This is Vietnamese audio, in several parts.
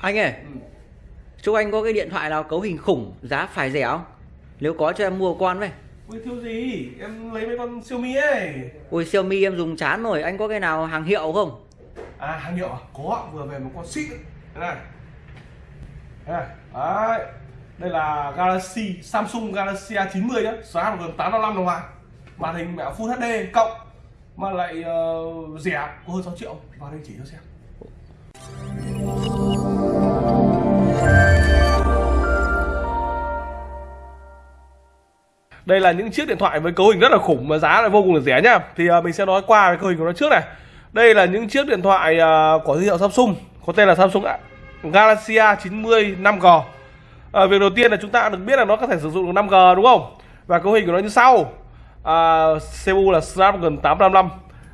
Anh ơi, chúc anh có cái điện thoại nào cấu hình khủng, giá phải rẻ không? Nếu có cho em mua con với. Ui thiếu gì, em lấy mấy con Xiaomi ấy. Ui Xiaomi em dùng chán rồi, anh có cái nào hàng hiệu không? À hàng hiệu à? Có, vừa về một con xịn Đây này. Đây này, đấy. Đây là Galaxy, Samsung Galaxy A90 nhá. Giá gần 855 đồng mà Màn hình mẹ Full HD cộng. Mà lại uh, rẻ, có hơn 6 triệu. Vào đây chỉ cho xem Đây là những chiếc điện thoại với cấu hình rất là khủng mà giá lại vô cùng là rẻ nhá. Thì uh, mình sẽ nói qua cái cấu hình của nó trước này. Đây là những chiếc điện thoại uh, của thương hiệu Samsung, có tên là Samsung Galaxy A90 5G. À, việc đầu tiên là chúng ta được biết là nó có thể sử dụng được 5G đúng không? Và cấu hình của nó như sau. À, CPU là Snapdragon 855.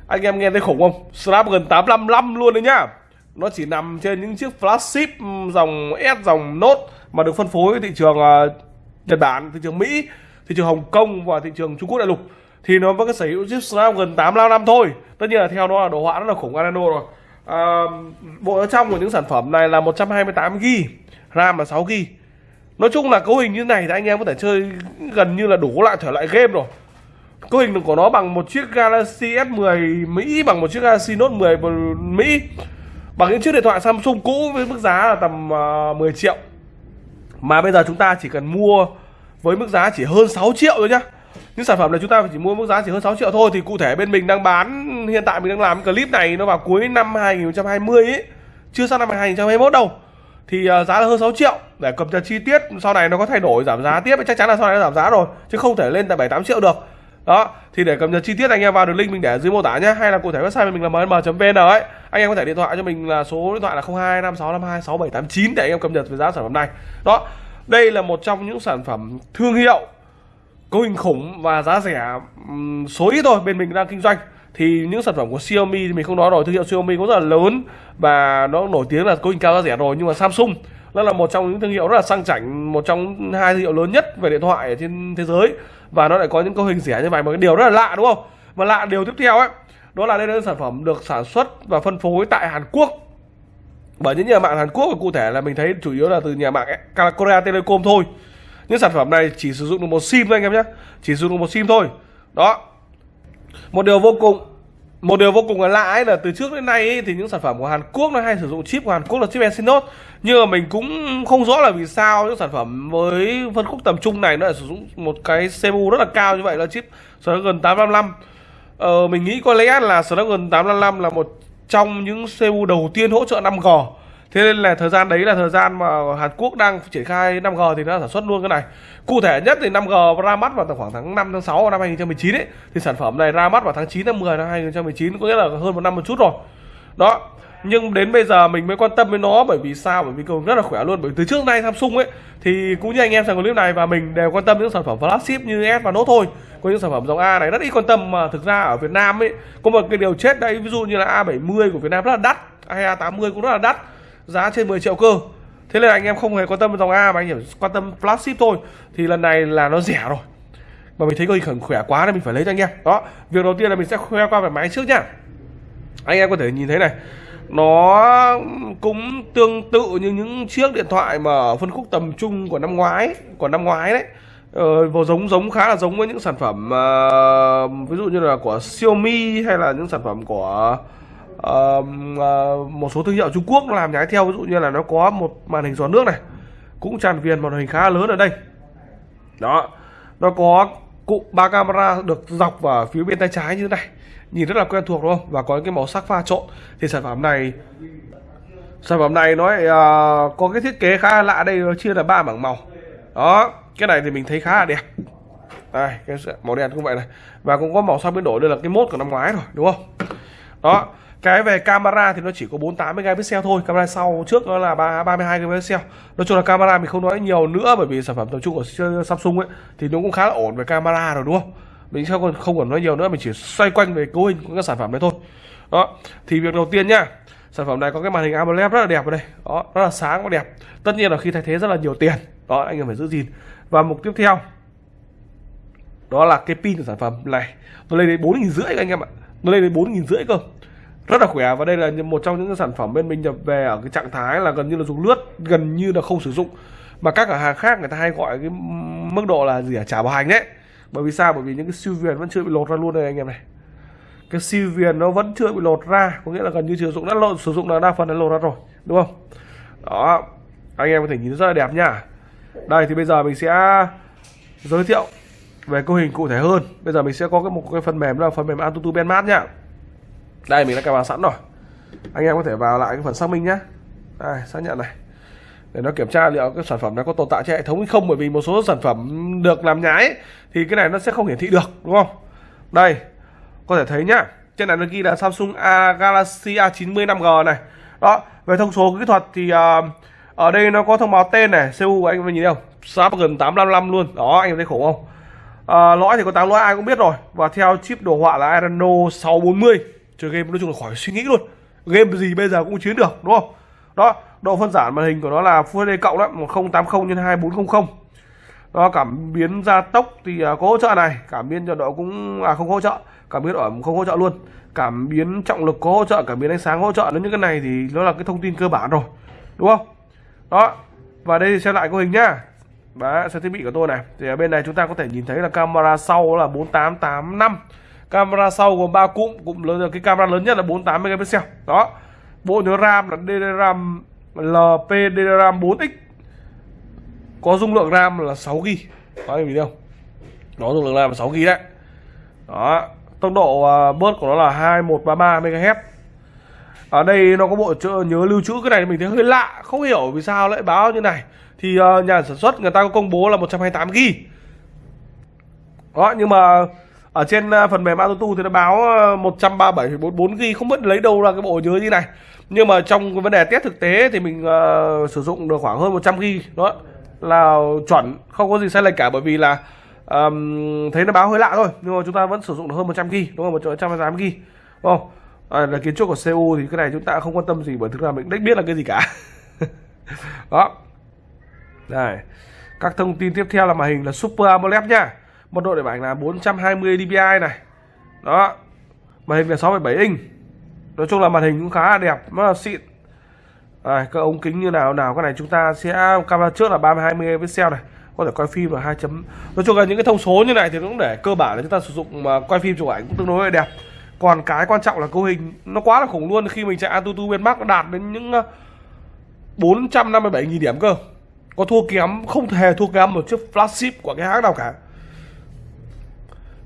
Anh em nghe thấy khủng không? Snapdragon 855 luôn đấy nhá. Nó chỉ nằm trên những chiếc flagship dòng S dòng Note mà được phân phối thị trường uh, Nhật Bản, thị trường Mỹ thị trường Hồng Kông và thị trường Trung Quốc đại lục thì nó vẫn có sở hữu chip Snapdragon 855 thôi. Tất nhiên là theo nó là đồ họa rất là khủng Adreno rồi. À, bộ trong của những sản phẩm này là 128 GB RAM là 6 GB nói chung là cấu hình như này thì anh em có thể chơi gần như là đủ lại thể lại game rồi. Cấu hình của nó bằng một chiếc Galaxy S10 Mỹ bằng một chiếc Galaxy Note 10 Mỹ bằng những chiếc điện thoại Samsung cũ với mức giá là tầm à, uh, 10 triệu. Mà bây giờ chúng ta chỉ cần mua với mức giá chỉ hơn 6 triệu thôi nhá. Những sản phẩm này chúng ta chỉ mua mức giá chỉ hơn 6 triệu thôi, thì cụ thể bên mình đang bán, hiện tại mình đang làm clip này nó vào cuối năm 2020 ấy chưa sang năm 2021 đâu. Thì à, giá là hơn 6 triệu. Để cập nhật chi tiết, sau này nó có thay đổi giảm giá tiếp chắc chắn là sau này nó giảm giá rồi, chứ không thể lên tại 7 8 triệu được. Đó, thì để cập nhật chi tiết anh em vào đường link mình để dưới mô tả nhé hay là cụ thể website mình là mm.vn ấy. Anh em có thể điện thoại cho mình là số điện thoại là 0256526789 để anh em cập nhật về giá sản phẩm này. Đó đây là một trong những sản phẩm thương hiệu cấu hình khủng và giá rẻ số ít thôi, bên mình đang kinh doanh. Thì những sản phẩm của Xiaomi thì mình không nói rồi, thương hiệu Xiaomi cũng rất là lớn và nó nổi tiếng là cấu hình cao giá rẻ rồi, nhưng mà Samsung nó là một trong những thương hiệu rất là sang chảnh, một trong hai thương hiệu lớn nhất về điện thoại ở trên thế giới. Và nó lại có những cấu hình rẻ như vậy, mà cái điều rất là lạ, đúng không? Và lạ điều tiếp theo ấy, đó là đây là sản phẩm được sản xuất và phân phối tại Hàn Quốc bởi những nhà mạng Hàn Quốc và cụ thể là mình thấy chủ yếu là từ nhà mạng Korea Telecom thôi. Những sản phẩm này chỉ sử dụng được một sim thôi anh em nhé. Chỉ sử dụng được một sim thôi. Đó. Một điều vô cùng một điều vô cùng là lạ ấy là từ trước đến nay ấy, thì những sản phẩm của Hàn Quốc nó hay sử dụng chip của Hàn Quốc là chip Exynos. Nhưng mà mình cũng không rõ là vì sao những sản phẩm với phân khúc tầm trung này nó lại sử dụng một cái CPU rất là cao như vậy là chip Snapdragon 855 ờ, mình nghĩ có lẽ là Snapdragon 855 là một trong những CPU đầu tiên hỗ trợ 5G Thế nên là thời gian đấy là thời gian mà Hàn Quốc đang triển khai 5G thì nó sản xuất luôn cái này. Cụ thể nhất thì 5G ra mắt vào khoảng tháng 5 tháng 6 năm 2019 ấy. Thì sản phẩm này ra mắt vào tháng 9 tháng 10 năm 2019 có nghĩa là hơn một năm một chút rồi. Đó nhưng đến bây giờ mình mới quan tâm với nó, bởi vì sao? Bởi vì cầu rất là khỏe luôn. Bởi từ trước nay Samsung ấy, thì cũng như anh em xem clip này và mình đều quan tâm những sản phẩm flagship như S và Note thôi. Có những sản phẩm dòng A này rất ít quan tâm, mà thực ra ở Việt Nam ấy, có một cái điều chết đấy, ví dụ như là A70 của Việt Nam rất là đắt, hay A80 cũng rất là đắt, giá trên 10 triệu cơ. Thế nên anh em không hề quan tâm dòng A mà anh chỉ quan tâm flagship thôi. Thì lần này là nó rẻ rồi. Mà mình thấy coi khỏe quá nên mình phải lấy cho anh em. Đó, việc đầu tiên là mình sẽ khoe qua về máy trước nhá. Anh em có thể nhìn thấy này nó cũng tương tự như những chiếc điện thoại mà ở phân khúc tầm trung của năm ngoái của năm ngoái đấy. Ờ, vào giống giống khá là giống với những sản phẩm uh, ví dụ như là của Xiaomi hay là những sản phẩm của uh, uh, một số thương hiệu Trung Quốc làm nhái theo. Ví dụ như là nó có một màn hình gió nước này cũng tràn viền màn hình khá lớn ở đây. Đó nó có cụ ba camera được dọc vào phía bên tay trái như thế này nhìn rất là quen thuộc đúng không? Và có cái màu sắc pha trộn. Thì sản phẩm này sản phẩm này nó uh, có cái thiết kế khá là lạ đây nó chia là ba bảng màu. Đó cái này thì mình thấy khá là đẹp. Đây cái màu đen cũng vậy này. Và cũng có màu sắc biến đổi đây là cái mốt của năm ngoái rồi đúng không? Đó cái về camera thì nó chỉ có 48 megapixel thôi. Camera sau trước nó là 32 megapixel. Nói chung là camera mình không nói nhiều nữa bởi vì sản phẩm tập trung của Samsung ấy thì nó cũng khá là ổn về camera rồi đúng không? Mình sẽ không không còn nói nhiều nữa, mình chỉ xoay quanh về cấu hình của các sản phẩm này thôi. Đó, thì việc đầu tiên nhá sản phẩm này có cái màn hình AMOLED rất là đẹp ở đây. Đó, rất là sáng và đẹp. Tất nhiên là khi thay thế rất là nhiều tiền. Đó, anh em phải giữ gìn. Và mục tiếp theo, đó là cái pin của sản phẩm này. Nó lên đến bốn nghìn rưỡi anh em ạ. Nó lên đến bốn nghìn rưỡi cơ. Rất là khỏe và đây là một trong những sản phẩm bên mình nhập về ở cái trạng thái là gần như là dùng lướt, gần như là không sử dụng. Mà các cửa hàng khác người ta hay gọi cái mức độ là gì à trả bảo hành đấy bởi vì sao? Bởi vì những cái siêu viền vẫn chưa bị lột ra luôn đây anh em này. Cái siêu viền nó vẫn chưa bị lột ra, có nghĩa là gần như sử dụng đã lột, sử dụng là đa phần đã lột ra rồi, đúng không? Đó, anh em có thể nhìn rất là đẹp nhá đây, thì bây giờ mình sẽ giới thiệu về cấu hình cụ thể hơn. Bây giờ mình sẽ có cái một cái phần mềm là phần mềm Antutu Benmat nhá đây, mình đã cài vào sẵn rồi. Anh em có thể vào lại cái phần xác minh nhé đây, xác nhận này để nó kiểm tra liệu cái sản phẩm này có tồn tại trên hệ thống hay không bởi vì một số sản phẩm được làm nhái thì cái này nó sẽ không hiển thị được đúng không? Đây có thể thấy nhá trên này nó ghi là Samsung A Galaxy A90 5G này. Đó về thông số kỹ thuật thì uh, ở đây nó có thông báo tên này CPU của anh mình nhìn thấy không? Snapdragon 855 luôn. Đó anh thấy khủng không? À, lõi thì có 8 lõi ai cũng biết rồi. Và theo chip đồ họa là Adreno 640 chơi game nói chung là khỏi suy nghĩ luôn. Game gì bây giờ cũng chiến được đúng không? Đó độ phân giải màn hình của nó là Full HD cộng đó 1080 x 2400 đó cảm biến gia tốc thì à, có hỗ trợ này cảm biến nhiệt độ cũng à không hỗ trợ cảm biến ở không hỗ trợ luôn. Cảm biến trọng lực có hỗ trợ cảm biến ánh sáng hỗ trợ nếu những cái này thì nó là cái thông tin cơ bản rồi đúng không? Đó và đây thì xem lại cấu hình nhá. Đấy, xem thiết bị của tôi này thì ở bên này chúng ta có thể nhìn thấy là camera sau là 4885 camera sau gồm ba cụm cụm lớn cái camera lớn nhất là 48 megapixel. Đó bộ nhớ RAM là DDR LPDRAM 4X có dung lượng RAM là 6 GB có anh nhìn không? Nó dung lượng RAM là 6 GB đấy. Đó tốc độ à, bớt của nó là 2133 MHz. Ở đây nó có bộ nhớ lưu trữ cái này mình thấy hơi lạ không hiểu vì sao lại báo như này. Thì uh, nhà sản xuất người ta có công bố là 128 GB đó nhưng mà ở trên ờ, phần mềm AutoTu thì nó báo ờ, 137,44 GB không biết lấy đâu ra cái bộ nhớ như này. Nhưng mà trong cái vấn đề test thực tế thì mình uh, sử dụng được khoảng hơn 100 GB đó là chuẩn không có gì sai lệch cả bởi vì là um, thấy nó báo hơi lạ thôi nhưng mà chúng ta vẫn sử dụng được hơn 100 GB đúng không? 128 GB đúng không à, là kiến trúc của CU thì cái này chúng ta không quan tâm gì bởi thực ra mình đếch biết là cái gì cả. Đó. Đây các thông tin tiếp theo là màn hình là Super AMOLED nhá mật độ để ảnh là 420 dpi này. Đó. Màn hình là 6,7 inch. Nói chung là màn hình cũng khá là đẹp rất là xịn. À, các ống kính như nào nào cái này chúng ta sẽ camera trước là 320 pixel này. Có thể quay phim là 2 chấm. Nói chung là những cái thông số như này thì cũng để cơ bản là chúng ta sử dụng mà quay phim chụp ảnh cũng tương đối là đẹp. Còn cái quan trọng là cấu hình nó quá là khủng luôn khi mình chạy Antutu Benmark nó đạt đến những ờ, 457.000 điểm cơ. Có thua kém không thể thua kém một chiếc flagship của cái hãng nào cả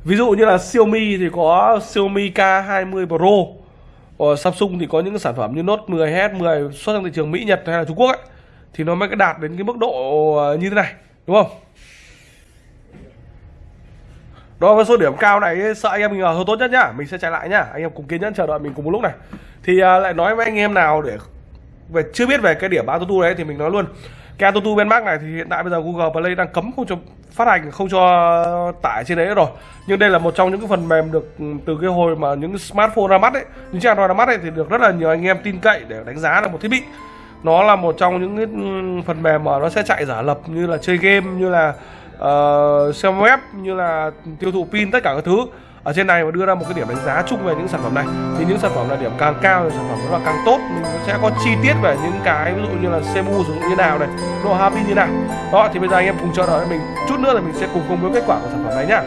ví dụ như là Xiaomi thì có Xiaomi K20 Pro. Ở Samsung thì có những sản phẩm như Note 10 s 10 xuất sang thị trường Mỹ, Nhật hay là Trung Quốc ấy. Thì nó mới đạt đến cái mức độ ờ, như thế này, đúng không? Đó, với số điểm cao này sợ anh em mình ờ, hơi tốt nhất nhá, mình sẽ chạy lại nhá. Anh em cùng kiên nhẫn chờ đợi mình cùng một lúc này. Thì lại nói với anh em nào để về, chưa biết về cái điểm Autotu đấy thì mình nói luôn cái Autotu Benmark này thì hiện tại bây giờ Google Play đang cấm không cho phát hành không cho tải trên đấy rồi. Nhưng đây là một trong những cái phần mềm được từ cái hồi mà những smartphone ra mắt ấy những chiếc Android ra mắt ấy thì được rất là nhiều anh em tin cậy để đánh giá được một thiết bị. Nó là một trong những cái ừ, phần mềm mà nó sẽ chạy giả lập như là chơi game như là uh, xem web như là tiêu thụ pin tất cả các thứ ở trên này mà đưa ra một cái điểm đánh giá chung về những sản phẩm này. Thì những sản phẩm là điểm càng cao thì sản phẩm nó là càng tốt. Mình sẽ có chi tiết về những cái ví dụ như là CPU sử dụng như nào này độ happy như nào. Đó, thì bây giờ anh em cùng chờ đợi mình. Chút nữa là mình sẽ cùng công bố kết quả của sản phẩm này nhá.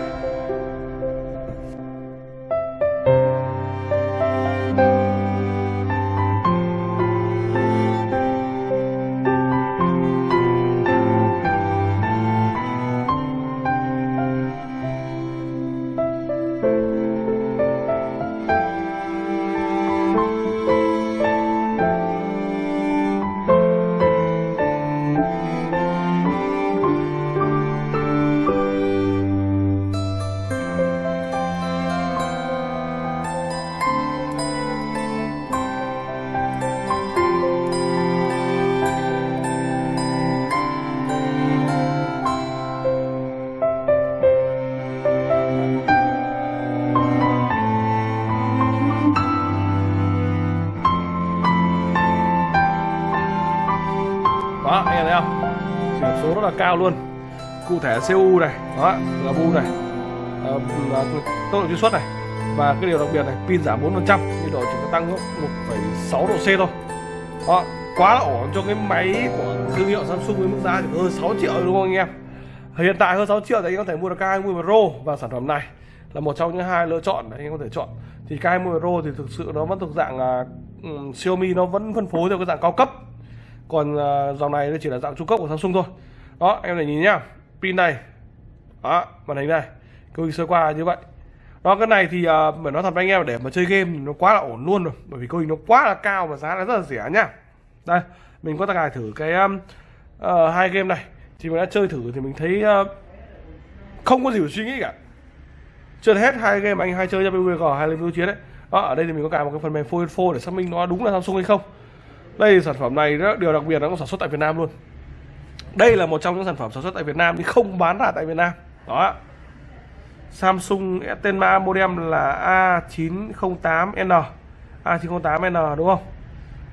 Đó anh em thấy không? Điểm số rất là cao luôn. Cụ thể CU này đó là bu này. À, tốc độ truy xuất này. Và cái điều đặc biệt này pin giảm 4% nhiệt độ chỉ có tăng 1,6 độ C thôi. Đó quá là ổn cho cái máy của thương hiệu Samsung với mức giá chỉ hơn 6 triệu đúng không anh em? Hiện tại hơn 6 triệu thì anh có thể mua được K20 Pro và sản phẩm này là một trong những hai lựa chọn để anh có thể chọn. Thì K20 Pro thì thực sự nó vẫn thuộc dạng là um, Xiaomi nó vẫn phân phối theo cái dạng cao cấp còn uh, dòng này nó chỉ là dạng trung cấp của Samsung thôi. Đó em này nhìn nhá. Pin này. Đó màn hình này. Cứ sơ qua như vậy. Đó cái này thì à, uh, phải nói thật với anh em để mà chơi game nó quá là ổn luôn rồi. Bởi vì cấu hình nó quá là cao và giá nó rất là rẻ nhá. Đây mình có cài thử cái um, uh, hai game này. Thì mình đã chơi thử thì mình thấy uh, không có gì phải suy nghĩ cả. Chưa hết hai game anh hay chơi cho PUBG hay là chiến đấy đó ở đây thì mình có cài một cái phần mềm phone info để xác minh nó đúng là Samsung hay không đây sản phẩm này đó, điều đặc biệt nó cũng sản xuất tại Việt Nam luôn. Đây là một trong những sản phẩm sản xuất tại Việt Nam nhưng không bán ra tại Việt Nam. Đó Samsung tên ma modem là A908N A908N đúng không?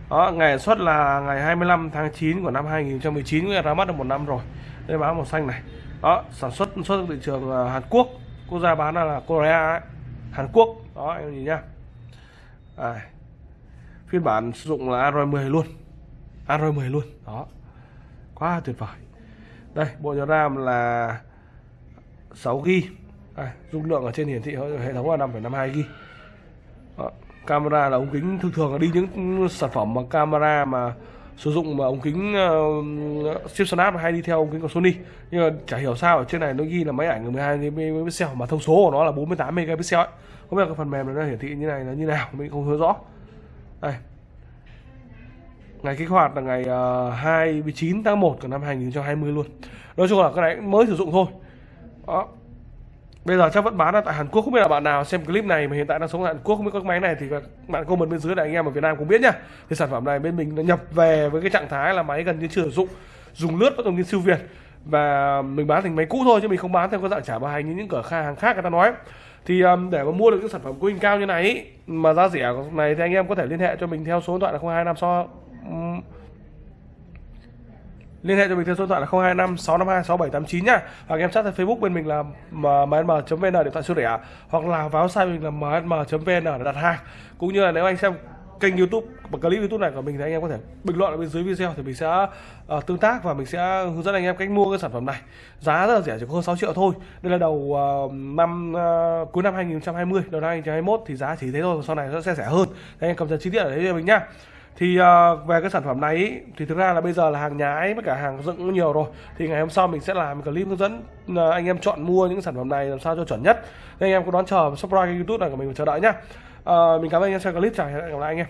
Đó ngày xuất là ngày 25 tháng 9 của năm 2019 nghĩa ra mắt được một năm rồi. Đây báo màu xanh này. Đó sản xuất xuất thị trường ờ, Hàn Quốc. Quốc gia bán là, là Korea ấy. Hàn Quốc. Đó em nhìn nhá. À, phiên bản sử dụng là Android 10 luôn. Android 10 luôn. Đó. Quá tuyệt vời. Đây bộ nhớ RAM là 6 GB à, dung lượng ở trên hiển thị hệ thống là 5,52 GB camera là ống kính thường thường là đi những sản phẩm mà camera mà sử dụng mà ống kính uh, chip snap hay đi theo ống kính của Sony. Nhưng mà chả hiểu sao ở trên này nó ghi là máy ảnh 12 megapixel mà thông số của nó là 48 megapixel ấy. không biết cái phần mềm nó hiển thị như này là như nào mình không hiểu rõ đây. Ngày kích hoạt là ngày ờ, uh, 29 tháng 1 của năm 2020 luôn. Nói chung là cái này mới sử dụng thôi. Đó. Bây giờ chắc vẫn bán ở tại Hàn Quốc không biết là bạn nào xem clip này mà hiện tại đang sống ở Hàn Quốc không biết các máy này thì các bạn comment bên dưới để anh em ở Việt Nam cũng biết nhá. Thì sản phẩm này bên mình nó nhập về với cái trạng thái là máy gần như chưa sử dụng dùng lướt vẫn dùng như siêu việt. Và mình bán thành máy cũ thôi chứ mình không bán theo cái dạng trả bảo hành như những cửa hàng khác người ta nói thì um, để mà mua được những sản phẩm cấu hình cao như này ý, mà giá rẻ này thì anh em có thể liên hệ cho mình theo số điện thoại là 025 so um, liên hệ cho mình theo số điện thoại là 025 652 6789 nhá. Hoặc em chat trên Facebook bên mình là mm.vn điện thoại siêu rẻ hoặc là vào website mình là mm.vn để đặt hàng cũng như là nếu anh xem kênh YouTube và clip YouTube này của mình thì anh em có thể bình luận ở bên dưới video thì mình sẽ uh, tương tác và mình sẽ hướng dẫn anh em cách mua cái sản phẩm này. Giá rất là rẻ chỉ có hơn 6 triệu thôi. Đây là đầu uh, năm uh, cuối năm 2020 đầu năm 2021 thì giá chỉ thế thôi sau này nó sẽ rẻ hơn. Anh em cầm dần chi tiết ở đấy cho mình nhá. Thì uh, về cái sản phẩm này ý, thì thực ra là bây giờ là hàng nhái với cả hàng dựng cũng nhiều rồi. Thì ngày hôm sau mình sẽ làm clip hướng dẫn uh, anh em chọn mua những sản phẩm này làm sao cho chuẩn nhất. Nên anh em có đón chờ subscribe kênh youtube này của mình và chờ đợi nhá. Ờ, mình cảm ơn anh em xem clip. Chào hẹn gặp lại anh em.